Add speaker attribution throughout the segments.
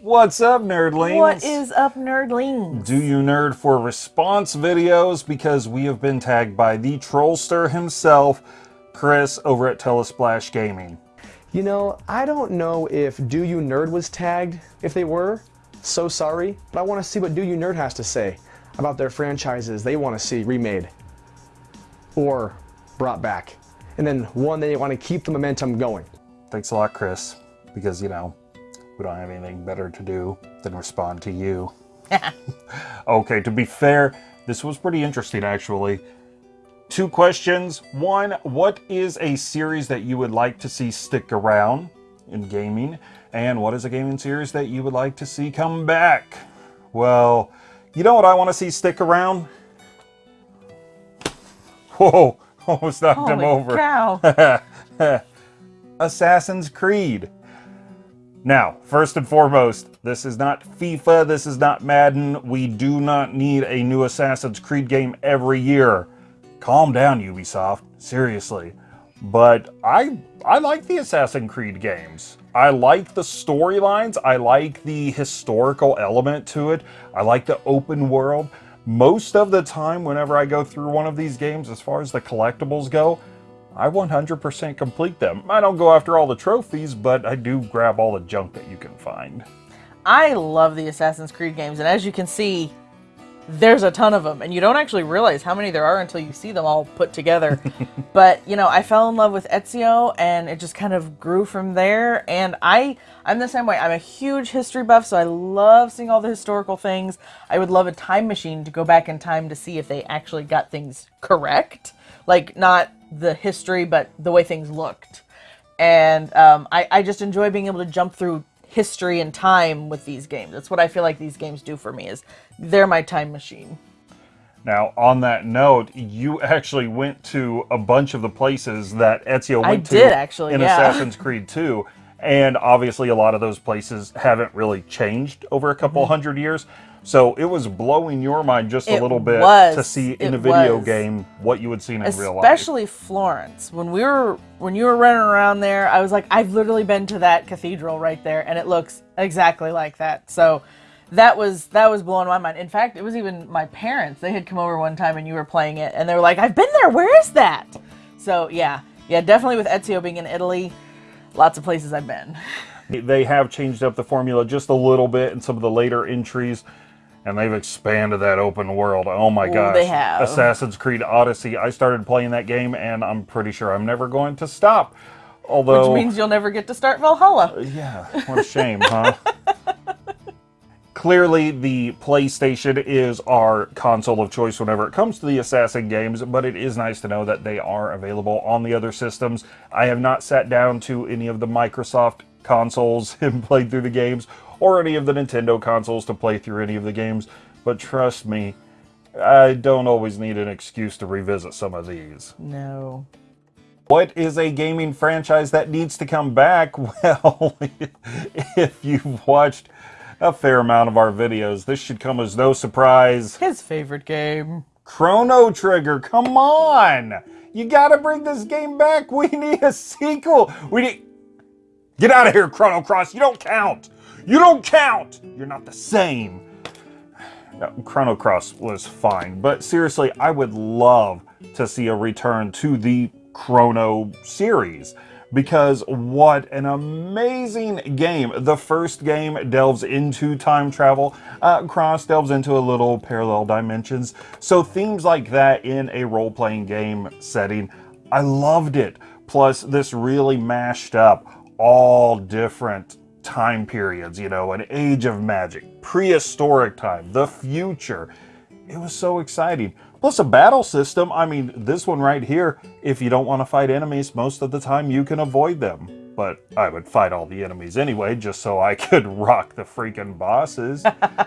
Speaker 1: What's up, nerdlings?
Speaker 2: What is up, nerdlings?
Speaker 1: Do you nerd for response videos? Because we have been tagged by the trollster himself, Chris, over at Telesplash Gaming.
Speaker 3: You know, I don't know if Do You Nerd was tagged. If they were, so sorry. But I want to see what Do You Nerd has to say about their franchises they want to see remade or brought back. And then one they want to keep the momentum going.
Speaker 1: Thanks a lot, Chris, because, you know, we don't have anything better to do than respond to you. okay, to be fair, this was pretty interesting, actually. Two questions. One, what is a series that you would like to see stick around in gaming? And what is a gaming series that you would like to see come back? Well, you know what I want to see stick around? Whoa, almost knocked
Speaker 2: Holy
Speaker 1: him over.
Speaker 2: cow.
Speaker 1: Assassin's Creed. Now, first and foremost, this is not FIFA, this is not Madden. We do not need a new Assassin's Creed game every year. Calm down, Ubisoft. Seriously. But I I like the Assassin's Creed games. I like the storylines, I like the historical element to it. I like the open world. Most of the time whenever I go through one of these games as far as the collectibles go, I 100% complete them. I don't go after all the trophies, but I do grab all the junk that you can find.
Speaker 2: I love the Assassin's Creed games, and as you can see, there's a ton of them, and you don't actually realize how many there are until you see them all put together. but you know, I fell in love with Ezio, and it just kind of grew from there. And I, I'm the same way. I'm a huge history buff, so I love seeing all the historical things. I would love a time machine to go back in time to see if they actually got things correct, like not the history, but the way things looked. And um, I, I just enjoy being able to jump through history and time with these games. That's what I feel like these games do for me is they're my time machine.
Speaker 1: Now, on that note, you actually went to a bunch of the places that Ezio went
Speaker 2: I
Speaker 1: to
Speaker 2: actually,
Speaker 1: in
Speaker 2: yeah.
Speaker 1: Assassin's Creed 2. And obviously, a lot of those places haven't really changed over a couple hundred years. So it was blowing your mind just a
Speaker 2: Mm-hmm.
Speaker 1: Little bit
Speaker 2: was.
Speaker 1: to see in a video
Speaker 2: was.
Speaker 1: game what you had seen in real life.
Speaker 2: Especially Florence. When we were when you were running around there, I was like, I've literally been to that cathedral right there, and it looks exactly like that. So that was that was blowing my mind. In fact, it was even my parents. They had come over one time and you were playing it, and they were like, I've been there. Where is that? So yeah, yeah, definitely with Ezio being in Italy, lots of places I've been.
Speaker 1: They have changed up the formula just a little bit in some of the later entries, and they've expanded that open world. Oh my
Speaker 2: Ooh,
Speaker 1: gosh.
Speaker 2: they have.
Speaker 1: Assassin's Creed Odyssey. I started playing that game, and I'm pretty sure I'm never going to stop. Although,
Speaker 2: Which means you'll never get to start Valhalla.
Speaker 1: Uh, yeah, what a shame, huh? Clearly, the PlayStation is our console of choice whenever it comes to the Assassin games, but it is nice to know that they are available on the other systems. I have not sat down to any of the Microsoft consoles and played through the games, or any of the Nintendo consoles to play through any of the games, but trust me, I don't always need an excuse to revisit some of these.
Speaker 2: No.
Speaker 1: What is a gaming franchise that needs to come back? Well, if you've watched a fair amount of our videos, this should come as no surprise.
Speaker 2: His favorite game.
Speaker 1: Chrono Trigger, come on! You gotta bring this game back. We need a sequel. We need. Get out of here, Chrono Cross. You don't count. You don't count. You're not the same. Chrono Cross was fine, but seriously, I would love to see a return to the Chrono series because what an amazing game. The first game delves into time travel, uh, Cross delves into a little parallel dimensions. So themes like that in a role-playing game setting, I loved it. Plus, this really mashed up all different time periods, you know, an age of magic, prehistoric time, the future. It was so exciting. Plus a battle system, I mean, this one right here, if you don't want to fight enemies, most of the time you can avoid them. But I would fight all the enemies anyway, just so I could rock the freaking bosses.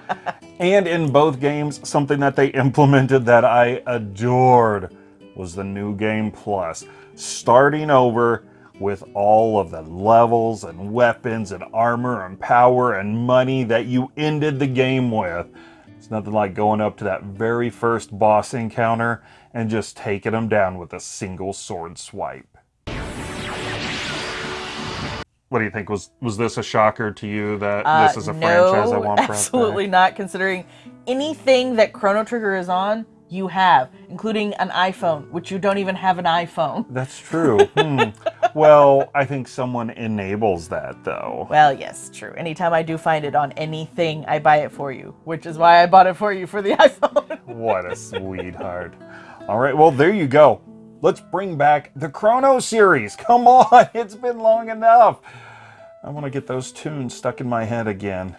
Speaker 1: and in both games, something that they implemented that I adored was the New Game Plus. Starting over with all of the levels and weapons and armor and power and money that you ended the game with. It's nothing like going up to that very first boss encounter and just taking them down with a single sword swipe. What do you think? Was was this a shocker to you that
Speaker 2: Uh,
Speaker 1: this is a
Speaker 2: no,
Speaker 1: franchise I want back?
Speaker 2: absolutely not. Considering anything that Chrono Trigger is on, you have, including an iPhone, which you don't even have an iPhone.
Speaker 1: That's true. Hmm. Well, I think someone enables that though.
Speaker 2: Well, yes, true. Anytime I do find it on anything, I buy it for you, which is why I bought it for you for the iPhone.
Speaker 1: What a sweetheart. All right, well, there you go. Let's bring back the Chrono series. Come on, it's been long enough. I want to get those tunes stuck in my head again.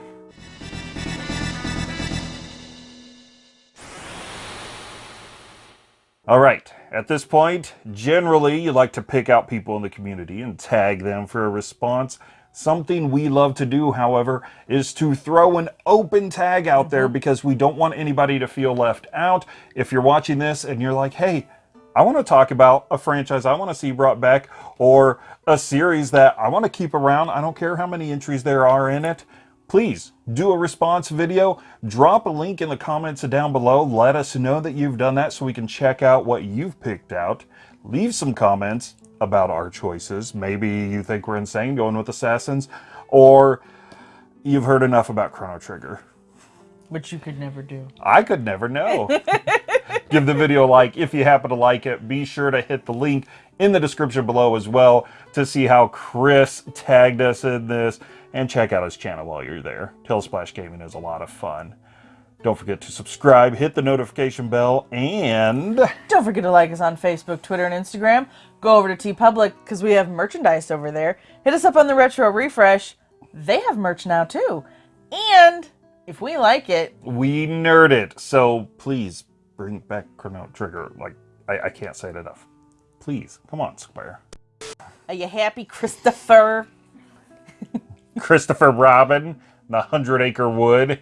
Speaker 1: All right, at this point, generally you like to pick out people in the community and tag them for a response. Something we love to do, however, is to throw an open tag out there mm-hmm. because we don't want anybody to feel left out. If you're watching this and you're like, hey, I want to talk about a franchise I want to see brought back or a series that I want to keep around, I don't care how many entries there are in it, please do a response video. Drop a link in the comments down below. Let us know that you've done that so we can check out what you've picked out. Leave some comments about our choices. Maybe you think we're insane going with Assassins, or you've heard enough about Chrono Trigger.
Speaker 2: which you could never do.
Speaker 1: I could never know. Give the video a like if you happen to like it. Be sure to hit the link in the description below as well to see how Chris tagged us in this and check out his channel while you're there. Tailsplash Gaming is a lot of fun. Don't forget to subscribe, hit the notification bell, and
Speaker 2: Don't forget to like us on Facebook, Twitter, and Instagram. Go over to TeePublic because we have merchandise over there. Hit us up on the Retro Refresh. They have merch now too. And if we like it,
Speaker 1: we nerd it. So please bring back Chrono Trigger. Like, I, I can't say it enough. Please, come on, Square.
Speaker 2: are you happy, Christopher?
Speaker 1: Christopher Robin, the Hundred Acre Wood,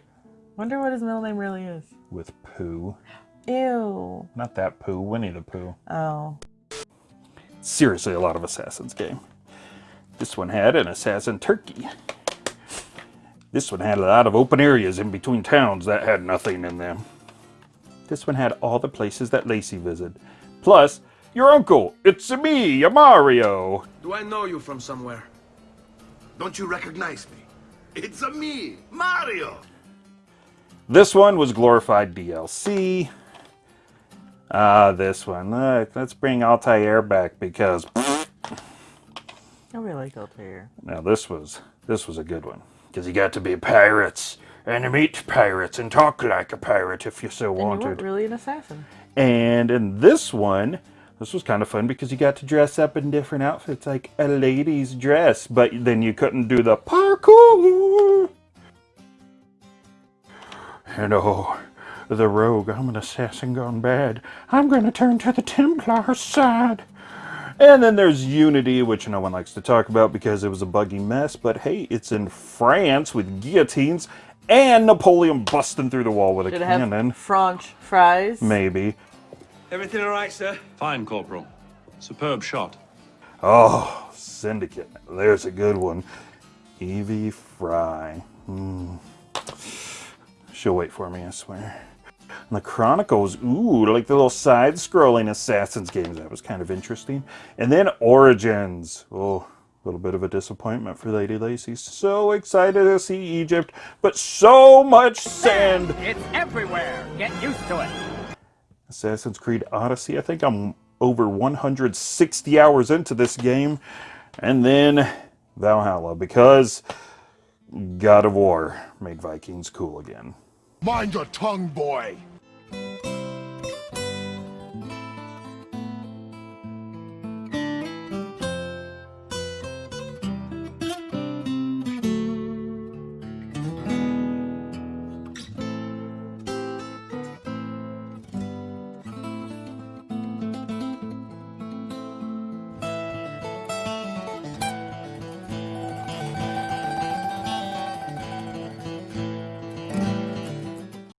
Speaker 2: Wonder what his middle name really is.
Speaker 1: with Pooh.
Speaker 2: Ew.
Speaker 1: Not that Pooh, Winnie the Pooh.
Speaker 2: Oh.
Speaker 1: Seriously, a lot of Assassin's game. This one had an Assassin Turkey. This one had a lot of open areas in between towns that had nothing in them. This one had all the places that Lacey visited. Plus, your uncle, it's me, a Mario.
Speaker 4: Do I know you from somewhere?
Speaker 5: Don't you recognize me? It's a me, Mario.
Speaker 1: This one was glorified DLC. Ah, this one. Look, let's bring Altair back because
Speaker 2: I really like Altair.
Speaker 1: now this was this was a good one because you got to be pirates and meet pirates and talk like a pirate if you so
Speaker 2: And you weren't really an assassin.
Speaker 1: And in this one, this was kind of fun because you got to dress up in different outfits like a lady's dress, but then you couldn't do the parkour. And oh, the rogue, I'm an assassin gone bad. I'm going to turn to the Templar side. And then there's Unity, which no one likes to talk about because it was a buggy mess. But hey, it's in France with guillotines and Napoleon busting through the wall with a
Speaker 2: Did it have
Speaker 1: cannon.
Speaker 2: French fries?
Speaker 1: Maybe.
Speaker 4: Everything all right, sir?
Speaker 6: Fine, Corporal. Superb shot.
Speaker 1: Oh, Syndicate. There's a good one. Evie Fry. Hmm. She'll wait for me, I swear. And the Chronicles, ooh, like the little side scrolling Assassin's games. That was kind of interesting. And then Origins. Oh, a little bit of a disappointment for Lady Lacy. So excited to see Egypt, but so much sand.
Speaker 7: It's everywhere. Get used to it.
Speaker 1: Assassin's Creed Odyssey. I think I'm over 160 hours into this game. And then Valhalla, because God of War made Vikings cool again.
Speaker 5: Mind your tongue, boy.